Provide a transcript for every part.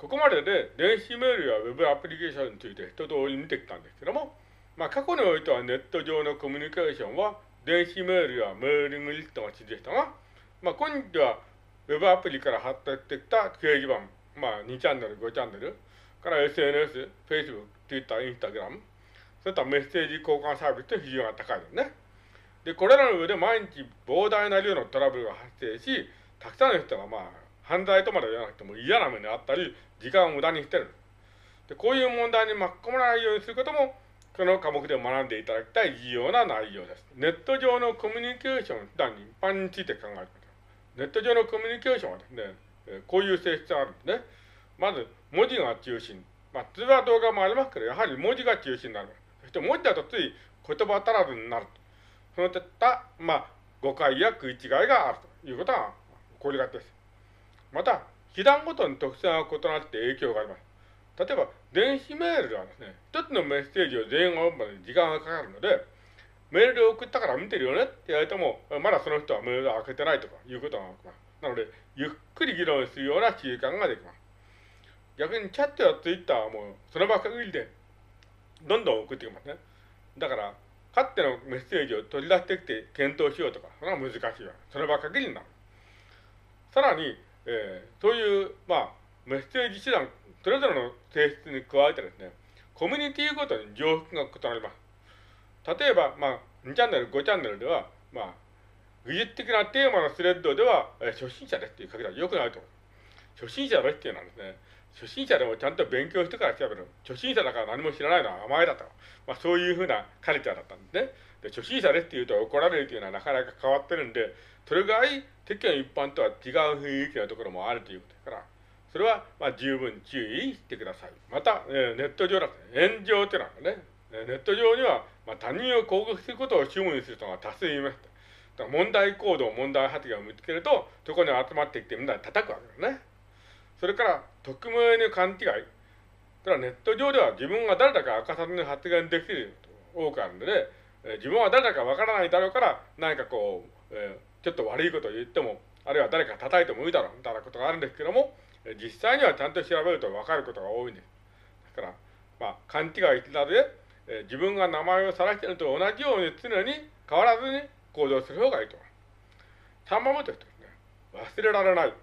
ここまでで電子メールやウェブアプリケーションについて一通り見てきたんですけども、まあ、過去においてはネット上のコミュニケーションは電子メールやメーリングリストが主でしたが、まあ、今日はウェブアプリから発達してきた掲示板、まあ、2チャンネル、5チャンネル、から SNS、Facebook、Twitter、Instagram、そういったメッセージ交換サービスと比重が高いですね。で、これらの上で毎日膨大な量のトラブルが発生し、たくさんの人がまあ、犯罪とまで言わなくても嫌な目にあったり、時間を無駄にしてる。で、こういう問題に巻き込まないようにすることも、この科目で学んでいただきたい重要な内容です。ネット上のコミュニケーション、普段に一般について考えてください。ネット上のコミュニケーションはですね、こういう性質があるんですね。まず、文字が中心。まあ、通話動画もありますけど、やはり文字が中心になる。そして文字だとつい言葉足らずになる。そのいった、まあ、誤解や食い違いがあるということが起こりがちです。また、手段ごとに特性が異なって影響があります。例えば、電子メールではですね、一つのメッセージを全員が読むまで時間がかかるので、メールで送ったから見てるよねって言われても、まだその人はメールを開けてないとかいうことが起きます。なので、ゆっくり議論するような習慣ができます。逆にチャットやツイッターはもうその場限りでどんどん送ってきますね。だから、かつてのメッセージを取り出してきて検討しようとか、それは難しいわ。その場限りになる。さらに、えー、そういう、まあ、メッセージ手段、それぞれの性質に加えてですね、コミュニティごとに常識が異なります。例えば、まあ、2チャンネル、5チャンネルでは、まあ、技術的なテーマのスレッドでは、えー、初心者ですっていう書き方は良くないと思う。初心者ですっていうのはですね、初心者でもちゃんと勉強してから調べる。初心者だから何も知らないのは甘えだと。まあそういうふうなカルチャーだったんですね。で、初心者ですって言うと怒られるというのはなかなか変わってるんで、それぐらい世間一般とは違う雰囲気のところもあるということですから、それはまあ十分注意してください。また、えー、ネット上だと炎上っていうのはね、ネット上には、まあ、他人を攻撃することを主務にする人が多数いました。問題行動、問題発言を見つけると、そこに集まってきてみんなで叩くわけですね。それから、匿名の勘違い。ただネット上では自分が誰だか明かさずに発言できると多くあるので、え、自分は誰だかわからないだろうから、何かこう、えー、ちょっと悪いことを言っても、あるいは誰か叩いてもいいだろうみたいなことがあるんですけども、え、実際にはちゃんと調べるとわかることが多いんです。だから、まあ、勘違いしなどで、えー、自分が名前を晒していると同じように常に変わらずに行動する方がいいと思います。3番目としてですね、忘れられない。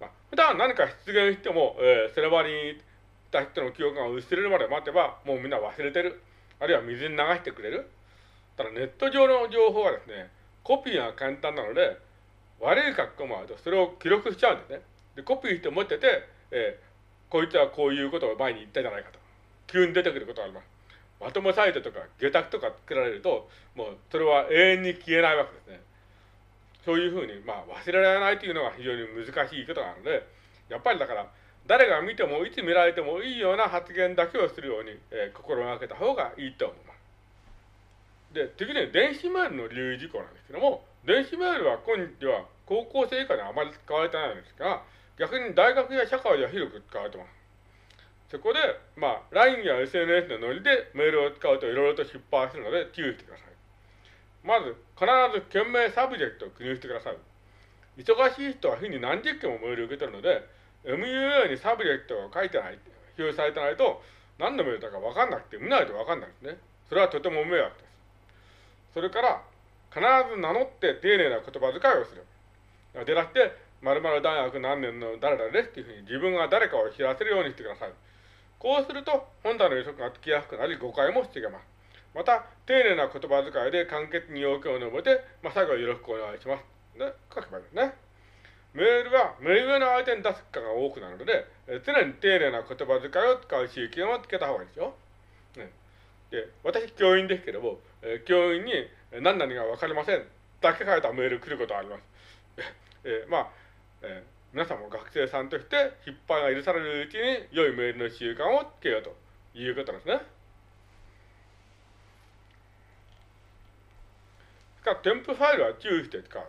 まあ、普段何か出現しても、えー、その場にいた人の記憶が薄れるまで待てば、もうみんな忘れてる。あるいは水に流してくれる。ただネット上の情報はですね、コピーが簡単なので、悪い格好もあると、それを記録しちゃうんですね。で、コピーして持ってて、えー、こいつはこういうことを前に言ったじゃないかと。急に出てくることがあります。まとめサイトとか下託とか作られると、もうそれは永遠に消えないわけですね。そういうふうに、まあ、忘れられないというのが非常に難しいことなので、やっぱりだから、誰が見ても、いつ見られてもいいような発言だけをするように、えー、心がけた方がいいと思います。で、次に電子メールの留意事項なんですけども、電子メールは今日は高校生以下にあまり使われてないんですが、逆に大学や社会では広く使われてます。そこで、まあ、LINE や SNS のノリでメールを使うといろいろと失敗するので注意してください。まず、必ず件名サブジェクトを記入してください。忙しい人は日に何十件もメールを受け取るので、MUA にサブジェクトが書いてない、表示されてないと、何のメールだか分かんなくて、見ないと分かんないですね。それはとても迷惑。それから、必ず名乗って丁寧な言葉遣いをする。でなくて、〇〇大学何年の誰々ですっていうふうに自分が誰かを知らせるようにしてください。こうすると、本体の予測がつきやすくなり、誤解も防げます。また、丁寧な言葉遣いで簡潔に要件を述べて、まあ、最後はよろしくお願いします。で、書けばいいですね。メールは目上の相手に出すかが多くなるので、え常に丁寧な言葉遣いを使う習慣をつけた方がいいですよ。ね、で、私、教員ですけども、教員に何々がわかりませんだけ書いたメール来ることがあります。えまあ、え皆さんも学生さんとして失敗が許されるうちに良いメールの習慣をつけようということですね。か添付ファイルは注意して使う。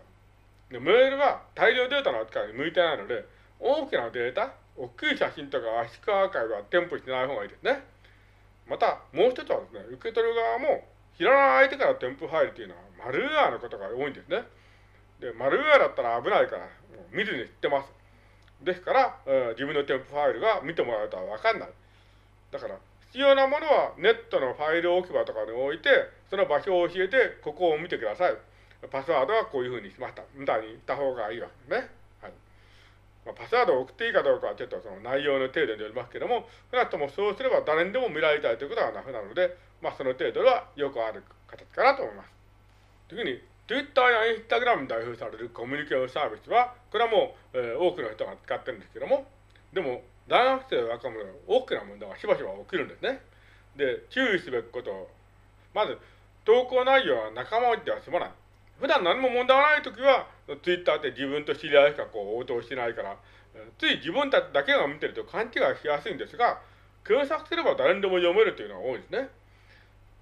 でメールは大量データの扱いに向いてないので、大きなデータ、大きい写真とか圧縮アーカイブは添付しない方がいいですね。また、もう一つはですね、受け取る側も知らない相手から添付ファイルというのはマルウェアのことが多いんですね。で、マルウェアだったら危ないから、見ずに知ってます。ですから、え自分の添付ファイルが見てもらうとはわかんない。だから、必要なものはネットのファイル置き場とかに置いて、その場所を教えて、ここを見てください。パスワードはこういうふうにしました。みたいに言った方がいいわけですね。パスワードを送っていいかどうかはちょっとその内容の程度によりますけども、少なくともそうすれば誰にでも見られたいということはなくなるので、まあその程度はよくある形かなと思います。次に、Twitter や Instagram に代表されるコミュニケーションサービスは、これはもう、えー、多くの人が使ってるんですけども、でも、大学生若者大きな問題がしばしば起きるんですね。で、注意すべきこと、まず、投稿内容は仲間内では済まない。普段何も問題ないときは、Twitter って自分と知り合いしかこう応答してないから、つい自分たちだけが見てると勘違いしやすいんですが、検索すれば誰にでも読めるというのが多いんですね。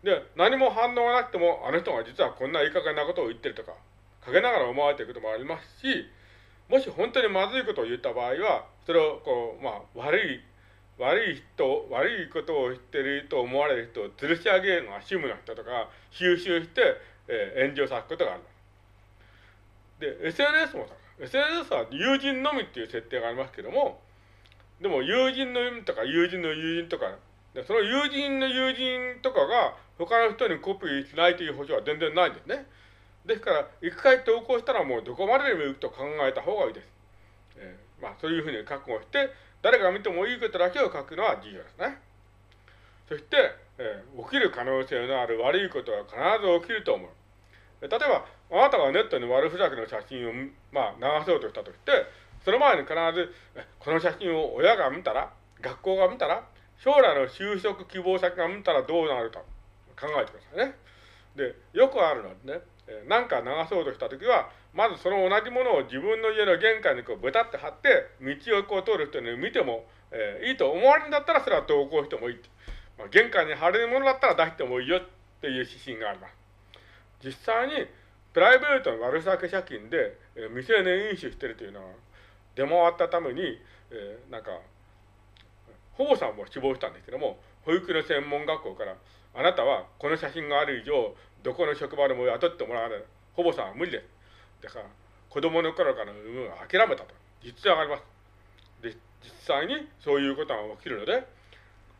で、何も反応がなくても、あの人が実はこんないい加減なことを言ってるとか、陰ながら思われていることもありますし、もし本当にまずいことを言った場合は、それをこう、まあ、悪い、悪い人、悪いことを言ってると思われる人を吊るし上げるのが趣味の人とか、収集して、えー、炎上さすことがある。で、SNS もさ、SNS は友人のみっていう設定がありますけども、でも友人の意味とか友人の友人とか、でその友人の友人とかが他の人にコピーしないという保証は全然ないんですね。ですから、一回投稿したらもうどこまででも行くと考えた方がいいです。えー、まあ、そういうふうに覚悟して、誰が見てもいいことだけを書くのは重要ですね。そして、えー、起きる可能性のある悪いことは必ず起きると思う。例えば、あなたがネットに悪ふざけの写真を、まあ、流そうとしたとして、その前に必ず、この写真を親が見たら、学校が見たら、将来の就職希望先が見たらどうなるか考えてくださいね。で、よくあるのはね、何か流そうとしたときは、まずその同じものを自分の家の玄関にこうベタって貼って、道をこう通る人に見ても、えー、いいと思われるんだったらそれは投稿してもいいまあ、玄関に貼れるものだったら出してもいいよっていう指針があります。実際に、プライベートの悪さけ借金で、えー、未成年飲酒してるというのは、出回ったために、えー、なんか、保母さんも死亡したんですけども、保育の専門学校から、あなたはこの写真がある以上、どこの職場でも雇ってもらわない。保母さんは無理です。だから、子供の頃からの産むは諦めたと。実はあります。で、実際にそういうことが起きるので、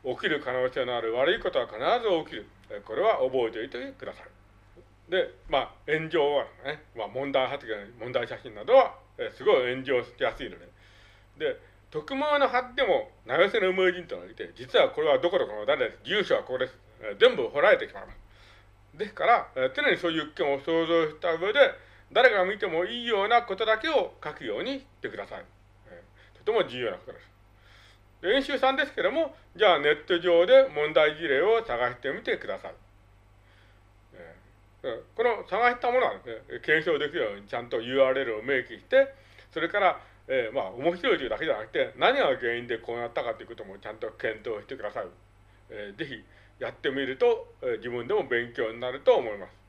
起きる可能性のある悪いことは必ず起きる。これは覚えておいてください。で、まあ、炎上はね、まあ、問題発言、問題写真などは、えすごい炎上しやすいので。で、匿名の貼っても、名寄せの無人というのがいて、実はこれはどこどこの誰です。住所はこれです。え全部掘られてしまいます。ですから、え常にそういう件を想像した上で、誰が見てもいいようなことだけを書くようにしてください。えとても重要なことです。練習3ですけども、じゃあネット上で問題事例を探してみてください。この探したものはですね、検証できるようにちゃんと URL を明記して、それから、えー、まあ、面白いというだけじゃなくて、何が原因でこうなったかということもちゃんと検討してください。えー、ぜひやってみると、えー、自分でも勉強になると思います。